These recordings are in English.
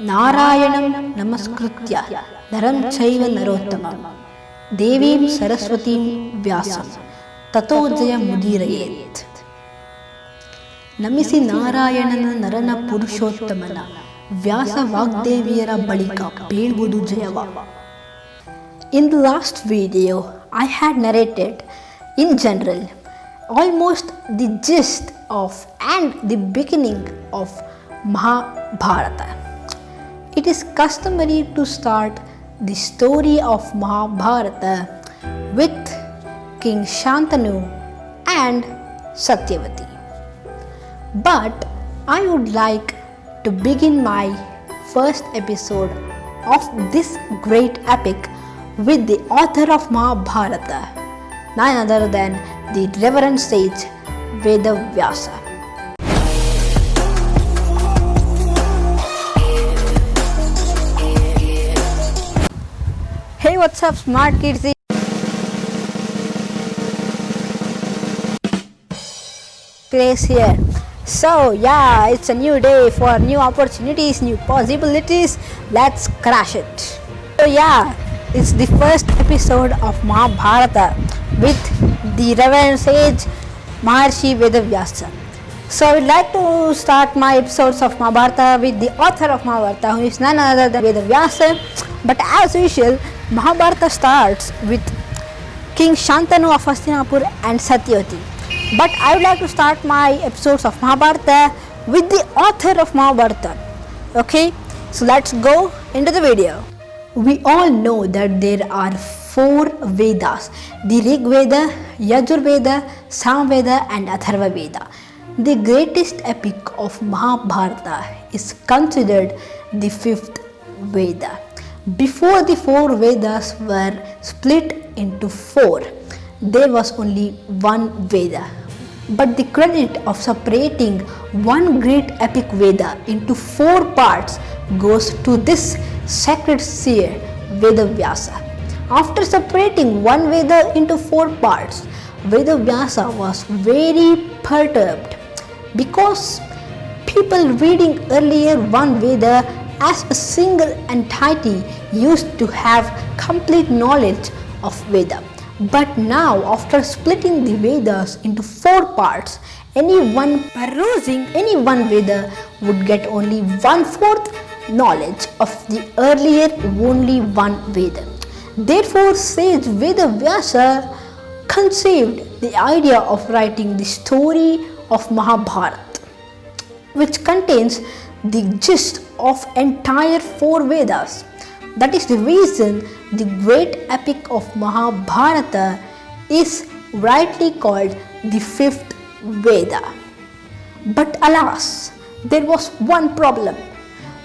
ನಾರಾಯಣಂ ನಮಸ್ಕೃತ್ಯ. ನರಂ ಚೈವ ನರೋತ್ತಮ. ದೇವೀಂ ಸರಸ್ವತೀಂ ವ್ಯಾಸ. ತಥೋಜಯ ಮುದೀರಯೇತ್. ನಮಿಸಿ ನಾರಾಯಣನ ನರನ ಪುರುಷೋತ್ತಮನ. ವ್ಯಾಸ ವಾಗ್ದೇವಿಯರ ಬಳಿಕ ಬೀಳ್ವುದು ಜಯವ. In the last video I had narrated in general almost the gist of and the beginning of Mahabharata It is customary to start the story of Mahabharata with King Shantanu and Satyavati. But I would like to begin my first episode of this great epic with the author of Mahabharata, none other than the Reverend Sage Vedavyasa. What's up, smart kids? place here. So, yeah, it's a new day for new opportunities, new possibilities. Let's crash it. So, yeah, it's the first episode of Mahabharata with the Reverend Sage Maharshi Vedavyasa. So, I would like to start my episodes of Mahabharata with the author of Mahabharata, who is none other than Vedavyasa. But as usual, Mahabharata starts with King Shantanu of Hastinapur and Satyavati. But I would like to start my episodes of Mahabharata with the author of Mahabharata. Okay, so let's go into the video. We all know that there are four Vedas the Rig Veda, Yajur Veda, Sam Veda, and Atharva Veda. The greatest epic of Mahabharata is considered the fifth Veda. Before the four Vedas were split into four, there was only one Veda. But the credit of separating one great epic Veda into four parts goes to this sacred seer Vedavyasa. After separating one Veda into four parts, Vedavyasa was very perturbed because people reading earlier one Veda as a single entity used to have complete knowledge of Veda. But now, after splitting the Vedas into four parts, anyone perusing any one Veda would get only one fourth knowledge of the earlier only one Veda. Therefore, sage Veda Vyasa conceived the idea of writing the story of Mahabharata which contains the gist of entire four Vedas. That is the reason the great epic of Mahabharata is rightly called the fifth Veda. But alas, there was one problem.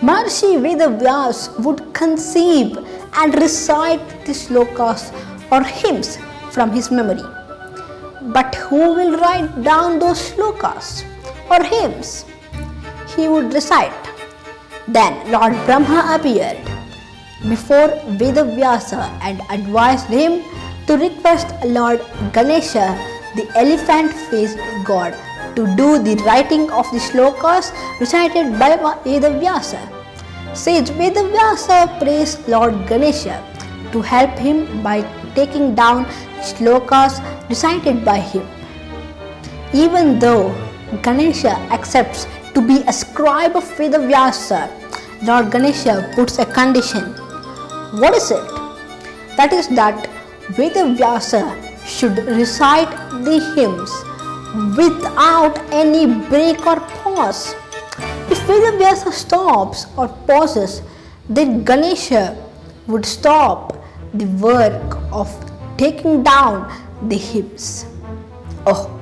Maharishi Vedavyas would conceive and recite the slokas or hymns from his memory. But who will write down those slokas or hymns? He would recite. Then Lord Brahma appeared before Vedavyasa and advised him to request Lord Ganesha, the elephant faced god, to do the writing of the slokas recited by Vedavyasa. Sage Vedavyasa praised Lord Ganesha to help him by taking down slokas recited by him. Even though Ganesha accepts to be a scribe of Vedavyasa, Lord Ganesha puts a condition. What is it? That is that Vedavyasa should recite the hymns without any break or pause. If Vedavyasa stops or pauses, then Ganesha would stop the work of taking down the hymns. Oh,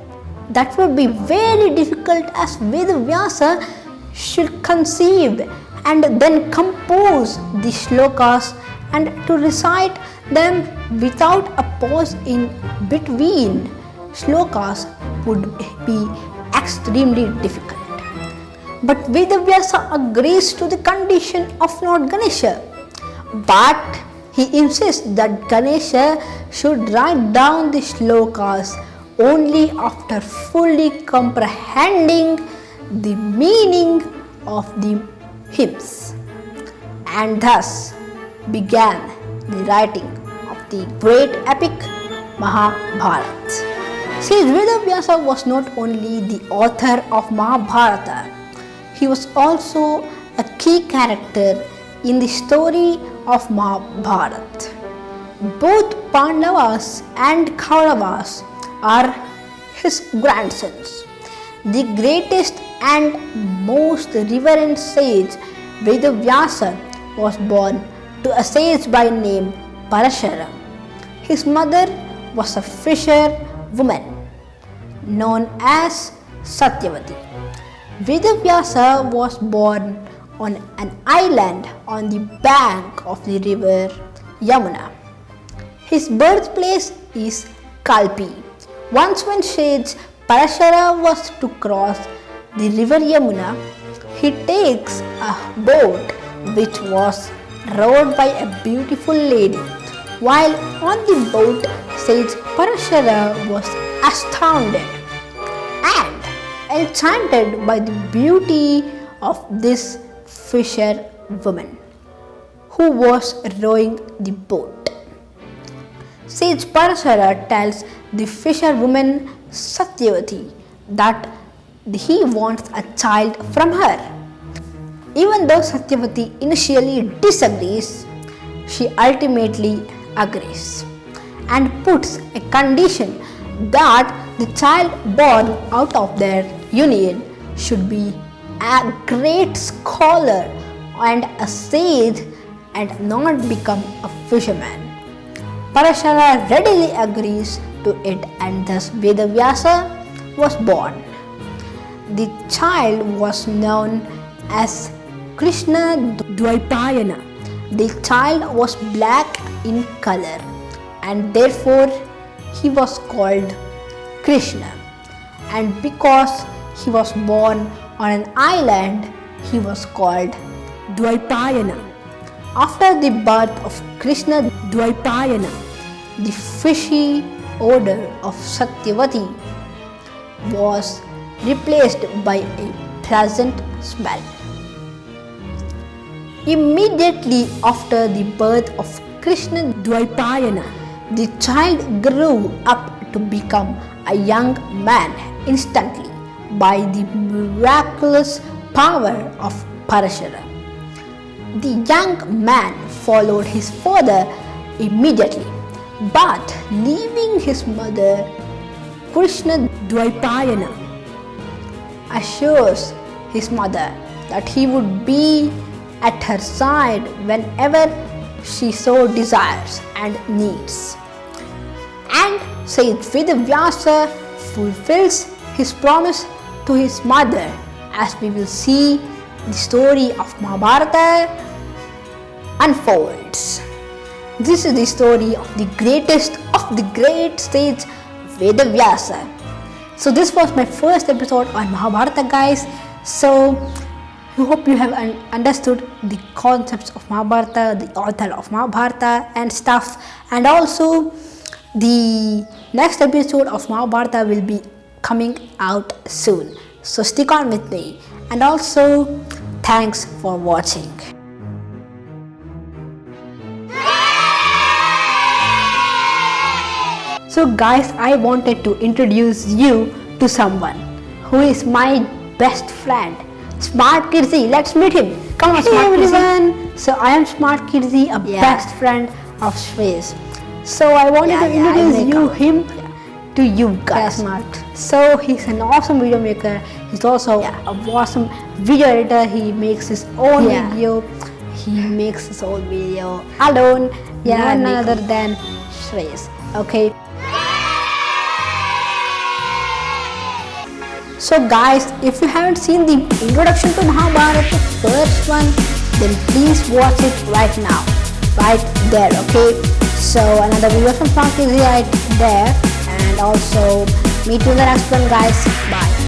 that would be very difficult as Vedavyasa should conceive and then compose the shlokas and to recite them without a pause in between shlokas would be extremely difficult. But Vedavyasa agrees to the condition of Lord Ganesha. But he insists that Ganesha should write down the shlokas only after fully comprehending the meaning of the hymns. and thus began the writing of the great epic Mahabharata. See, Vedavyasa was not only the author of Mahabharata, he was also a key character in the story of Mahabharata. Both Pandavas and Kauravas are his grandsons. The greatest and most reverend sage Vedavyasa was born to a sage by name Parashara. His mother was a fisher woman known as Satyavati. Vedavyasa was born on an island on the bank of the river Yamuna. His birthplace is Kalpi. Once when sage Parashara was to cross the river Yamuna, he takes a boat which was rowed by a beautiful lady. While on the boat, sage Parashara was astounded and enchanted by the beauty of this fisher woman who was rowing the boat. Sage Parashara tells the fisherwoman Satyavati that he wants a child from her. Even though Satyavati initially disagrees, she ultimately agrees and puts a condition that the child born out of their union should be a great scholar and a sage and not become a fisherman. Parashara readily agrees to it and thus Vedavyasa was born. The child was known as Krishna Dvaipayana. The child was black in color and therefore he was called Krishna. And because he was born on an island, he was called Dvaipayana. After the birth of Krishna Dvaipayana, the fishy odor of Satyavati was replaced by a pleasant smell. Immediately after the birth of Krishna Dvaipayana, the child grew up to become a young man instantly by the miraculous power of Parashara. The young man followed his father immediately, but leaving his mother, Krishna Dvaipayana assures his mother that he would be at her side whenever she so desires and needs. And Saint Vedavyasa fulfills his promise to his mother as we will see the story of Mahabharata unfolds. This is the story of the greatest of the great sage Vedavyasa. So this was my first episode on Mahabharata guys. So I hope you have un understood the concepts of Mahabharata, the author of Mahabharata and stuff and also the next episode of Mahabharata will be coming out soon. So stick on with me and also thanks for watching. So guys, I wanted to introduce you to someone who is my best friend, Smart Kirti. Let's meet him. Come on, Hey, Smart everyone. So I am Smart Kirti, a Yeah. best friend of Shreya's. So I wanted Yeah, to introduce make you out. him to you guys. Smart. So he's an awesome video maker. He's also Yeah. an awesome video editor. He makes his own Yeah. video. He makes his own video alone. Yeah, none other than Shreyas. Okay. So guys, if you haven't seen the introduction to Mahabharata, the first one, then please watch it right now, right there, okay? So another video from Frank is right there, also meet you in the next one, guys. Bye.